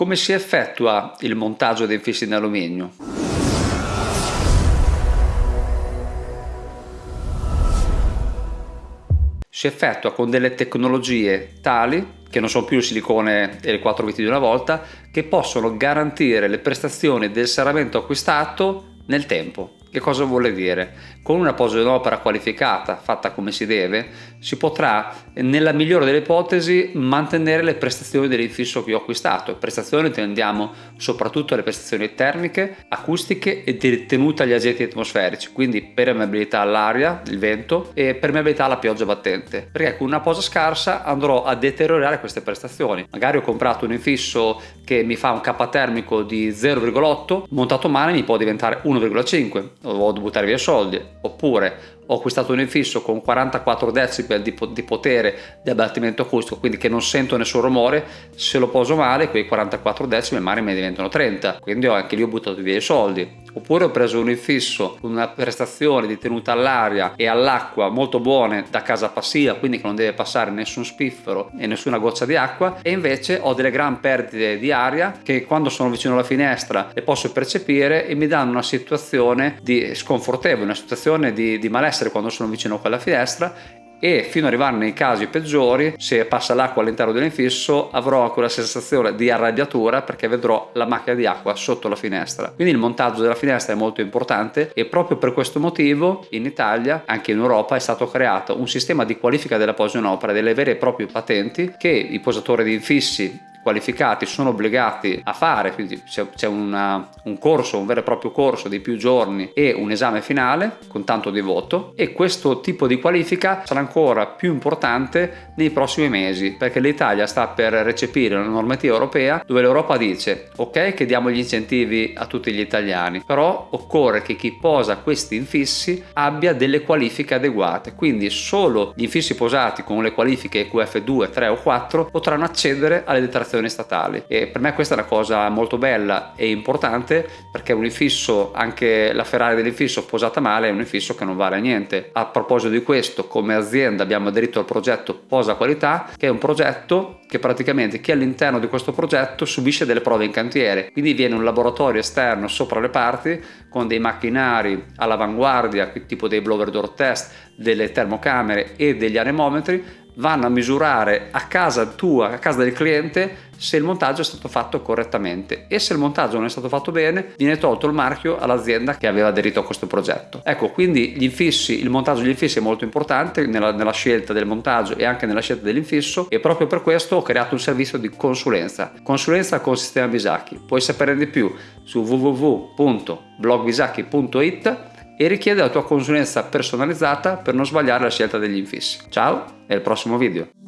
Come si effettua il montaggio dei infissi in alluminio? Si effettua con delle tecnologie tali che non sono più il silicone e le quattro viti di una volta, che possono garantire le prestazioni del serramento acquistato nel tempo. Che cosa vuole dire? Con una posa d'opera qualificata, fatta come si deve, si potrà, nella migliore delle ipotesi, mantenere le prestazioni dell'infisso che ho acquistato. Prestazioni intendiamo soprattutto le prestazioni termiche, acustiche e di tenuta agli agenti atmosferici, quindi permeabilità all'aria, il vento e permeabilità alla pioggia battente. Perché con una posa scarsa andrò a deteriorare queste prestazioni. Magari ho comprato un infisso che mi fa un K termico di 0,8, montato male mi può diventare 1,5 ho dovuto buttare via soldi, oppure ho acquistato un infisso con 44 decibel di, di potere di abbattimento acustico, quindi che non sento nessun rumore, se lo poso male quei 44 decibel magari mi diventano 30, quindi ho anche lì ho buttato via i soldi. Oppure ho preso un infisso con una prestazione di tenuta all'aria e all'acqua molto buone da casa passiva, quindi che non deve passare nessun spiffero e nessuna goccia di acqua, e invece ho delle gran perdite di aria che quando sono vicino alla finestra le posso percepire e mi danno una situazione di sconfortevole, una situazione di, di malessere essere quando sono vicino a quella finestra e fino ad arrivare nei casi peggiori se passa l'acqua all'interno dell'infisso avrò quella sensazione di arrabbiatura perché vedrò la macchia di acqua sotto la finestra. Quindi il montaggio della finestra è molto importante e proprio per questo motivo in Italia anche in Europa è stato creato un sistema di qualifica della posa in opera delle vere e proprie patenti che i posatori di infissi qualificati sono obbligati a fare, quindi c'è un corso, un vero e proprio corso di più giorni e un esame finale con tanto di voto e questo tipo di qualifica sarà ancora più importante nei prossimi mesi perché l'Italia sta per recepire una normativa europea dove l'Europa dice ok che diamo gli incentivi a tutti gli italiani però occorre che chi posa questi infissi abbia delle qualifiche adeguate quindi solo gli infissi posati con le qualifiche QF2, 3 o 4 potranno accedere alle detrazioni amministrazioni statali e per me questa è una cosa molto bella e importante perché un infisso, anche la Ferrari dell'infisso posata male è un infisso che non vale a niente. A proposito di questo come azienda abbiamo aderito al progetto Posa Qualità che è un progetto che praticamente chi all'interno di questo progetto subisce delle prove in cantiere quindi viene un laboratorio esterno sopra le parti con dei macchinari all'avanguardia tipo dei blower door test delle termocamere e degli anemometri vanno a misurare a casa tua, a casa del cliente, se il montaggio è stato fatto correttamente e se il montaggio non è stato fatto bene viene tolto il marchio all'azienda che aveva aderito a questo progetto. Ecco, quindi gli infissi, il montaggio degli infissi è molto importante nella, nella scelta del montaggio e anche nella scelta dell'infisso e proprio per questo ho creato un servizio di consulenza. Consulenza con sistema Bisacchi. Puoi sapere di più su www.blogbisacchi.it e richiede la tua consulenza personalizzata per non sbagliare la scelta degli infissi. Ciao e al prossimo video!